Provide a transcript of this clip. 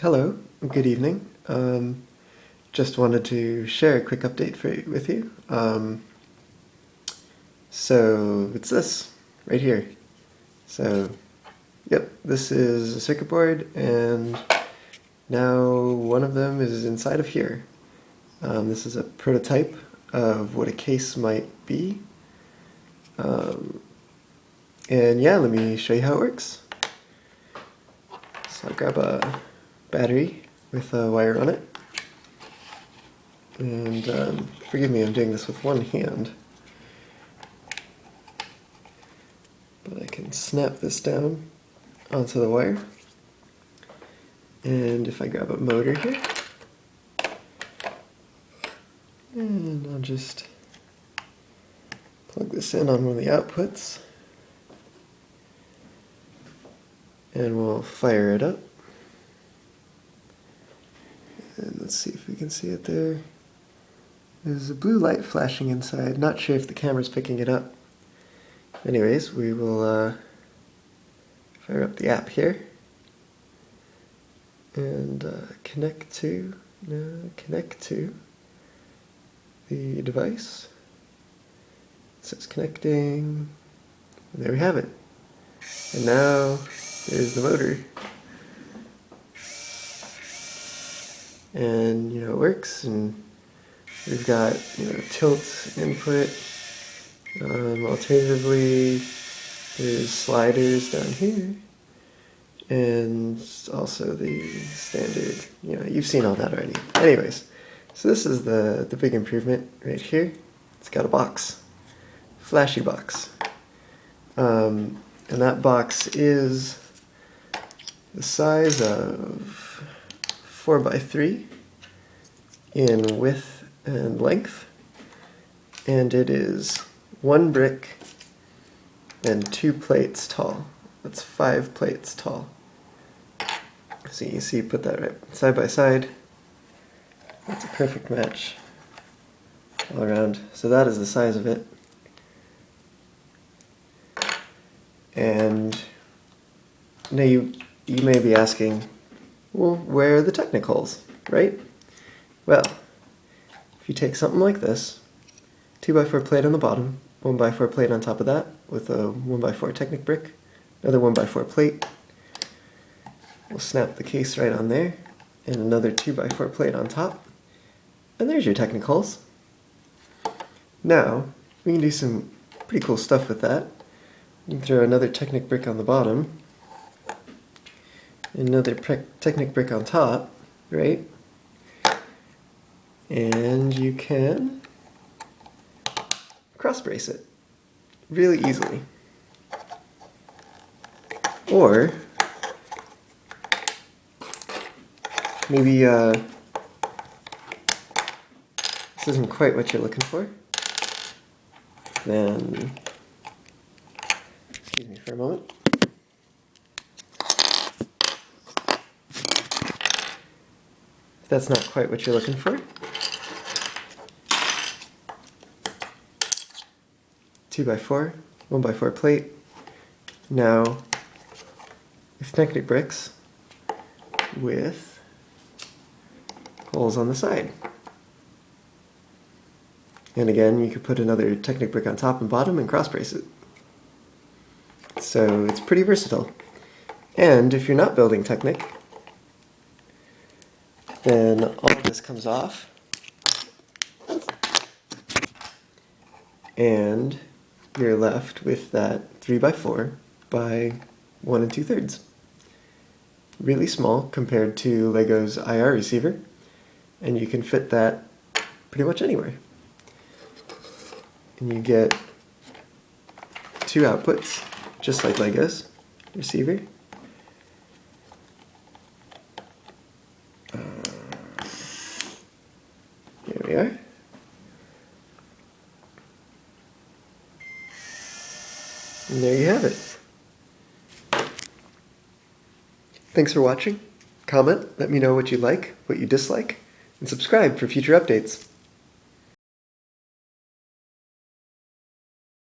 Hello, good evening. Um, just wanted to share a quick update for, with you. Um, so it's this right here. So, yep, this is a circuit board, and now one of them is inside of here. Um, this is a prototype of what a case might be. Um, and yeah, let me show you how it works. So I'll grab a battery with a wire on it. And um, forgive me, I'm doing this with one hand. But I can snap this down onto the wire. And if I grab a motor here, and I'll just plug this in on one of the outputs, and we'll fire it up. And let's see if we can see it there. There's a blue light flashing inside. Not sure if the camera's picking it up. Anyways, we will uh, fire up the app here. And uh, connect to, no, connect to the device. It says connecting. And there we have it. And now there's the motor. And you know it works and we've got you know tilt input. Um, alternatively there's sliders down here and also the standard you know you've seen all that already. Anyways so this is the the big improvement right here. It's got a box flashy box. Um, and that box is the size of 4 by 3 in width and length and it is one brick and two plates tall. That's five plates tall. So you see, put that right side by side. That's a perfect match all around. So that is the size of it. And now you, you may be asking, well, where are the Technic-holes, right? Well, if you take something like this, 2x4 plate on the bottom, 1x4 plate on top of that with a 1x4 Technic brick, another 1x4 plate, we'll snap the case right on there, and another 2x4 plate on top, and there's your Technic-holes. Now, we can do some pretty cool stuff with that. We can throw another Technic brick on the bottom, another Technic brick on top, right? And you can cross brace it really easily. Or maybe uh, this isn't quite what you're looking for. Then, excuse me for a moment. That's not quite what you're looking for. 2 by 4 1 by 4 plate. Now, with Technic bricks with holes on the side. And again, you could put another Technic brick on top and bottom and cross brace it. So it's pretty versatile. And if you're not building Technic, then all this comes off. And you're left with that 3 by 4 by 1 and 2 thirds. Really small compared to LEGO's IR receiver, and you can fit that pretty much anywhere. And you get two outputs, just like LEGO's receiver. And there you have it. Thanks for watching. Comment, let me know what you like, what you dislike, and subscribe for future updates.